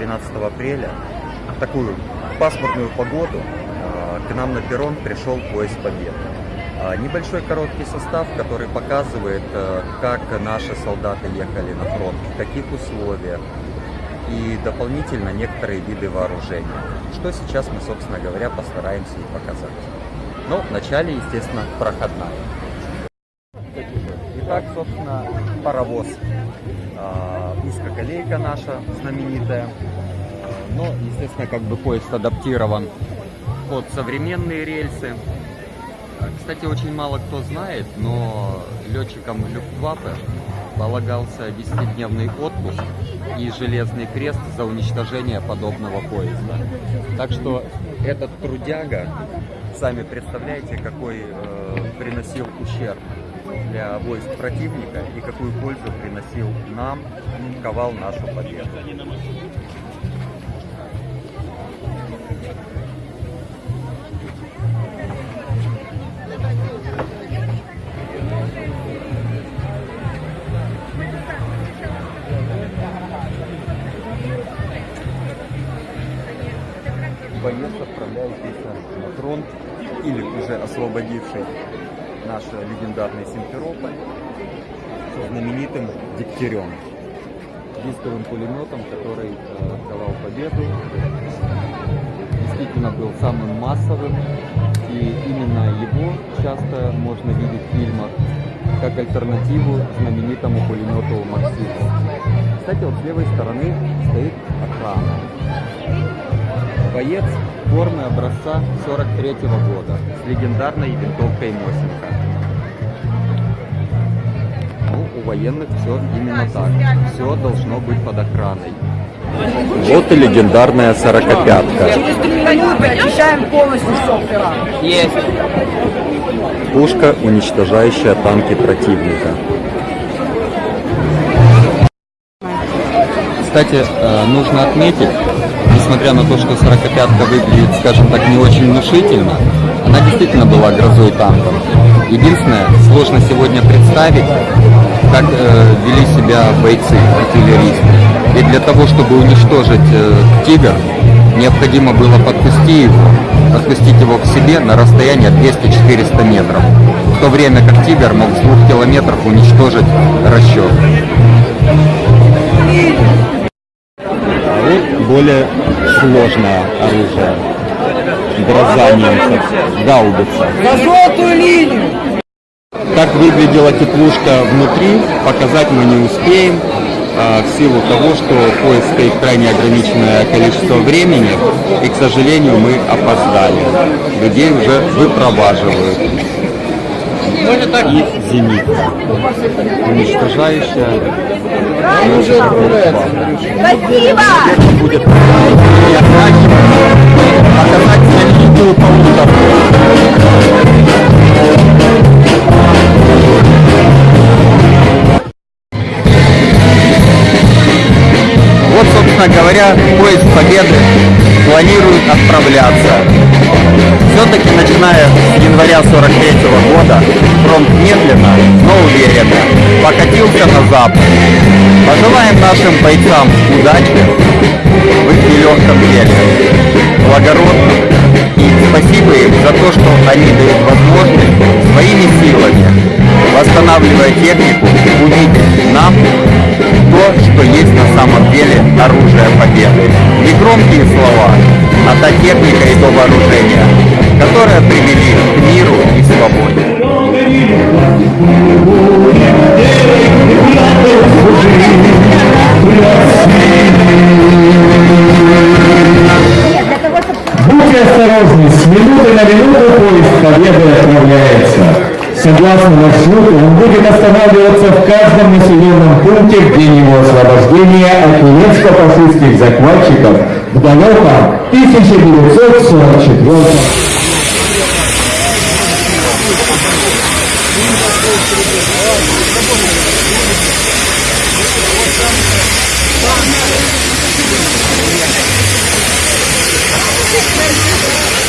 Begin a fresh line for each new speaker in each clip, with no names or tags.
13 апреля, в такую пасмурную погоду, э, к нам на перрон пришел поезд Победы. А, Небольшой короткий состав, который показывает, э, как наши солдаты ехали на фронт, в каких условиях, и дополнительно некоторые виды вооружения, что сейчас мы, собственно говоря, постараемся и показать. Но вначале, естественно, проходная. Итак, собственно, паровоз. А, Узкоколейка наша знаменитая. Но, естественно, как бы поезд адаптирован под современные рельсы. Кстати, очень мало кто знает, но летчикам Люфтваффе полагался 10-дневный отпуск и железный крест за уничтожение подобного поезда. Так что этот трудяга, сами представляете, какой э, приносил ущерб для войск противника и какую пользу приносил нам, ковал нашу победу. боец отправляющийся на фронт или уже освободивший наш легендарный Симферополь со знаменитым Дегтярем, дисковым пулеметом, который э, давал победу. Действительно был самым массовым, и именно его часто можно видеть в фильмах как альтернативу знаменитому пулемету Максиму. Кстати, вот с левой стороны стоит охрана боец формы образца 43 -го года с легендарной винтовкой Мосинка. Ну, у военных все именно так. Все должно быть под охраной. Вот и легендарная сорокопятка.
Через три минуты очищаем полностью софтера.
Есть.
Пушка, уничтожающая танки противника. Кстати, э, нужно отметить, несмотря на то, что сорокопятка выглядит, скажем так, не очень внушительно, она действительно была грозой танков. Единственное, сложно сегодня представить, как э, вели себя бойцы, артиллеристы. И для того, чтобы уничтожить э, «Тигр», необходимо было подпустить его, подпустить его к себе на расстояние 200-400 метров, в то время как «Тигр» мог с двух километров уничтожить расчет. Более сложное оружие. Гроза немцев. Гаубица.
За желтую линию!
Как выглядела теплушка внутри, показать мы не успеем, а, в силу того, что поезд стоит крайне ограниченное количество времени, и, к сожалению, мы опоздали. Людей уже выпроваживают. И зенитка, уничтожающая
Спасибо!
будет показать знаменитую полуторку. Вот, собственно говоря, поезд Победы планирует отправляться. Все-таки, начиная с января 43 года, фронт медленно, но уверенно покатился на запад. Пожелаем нашим бойцам удачи в их нелегком деле, благородно. И спасибо им за то, что они дают возможность своими силами, восстанавливая технику, увидеть нам то, что есть на самом деле оружие победы. Не громкие слова, а та техника и то вооружение, которое привели к миру и свободе.
Будьте осторожны, с минуты на минуту. Согласно маршруту, он будет останавливаться в каждом населенном пункте в день его освобождения от немецко-фашистских захватчиков в далеком 1944 году.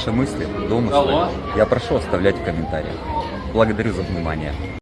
Ваши мысли, домыслы я прошу оставлять в комментариях. Благодарю за внимание.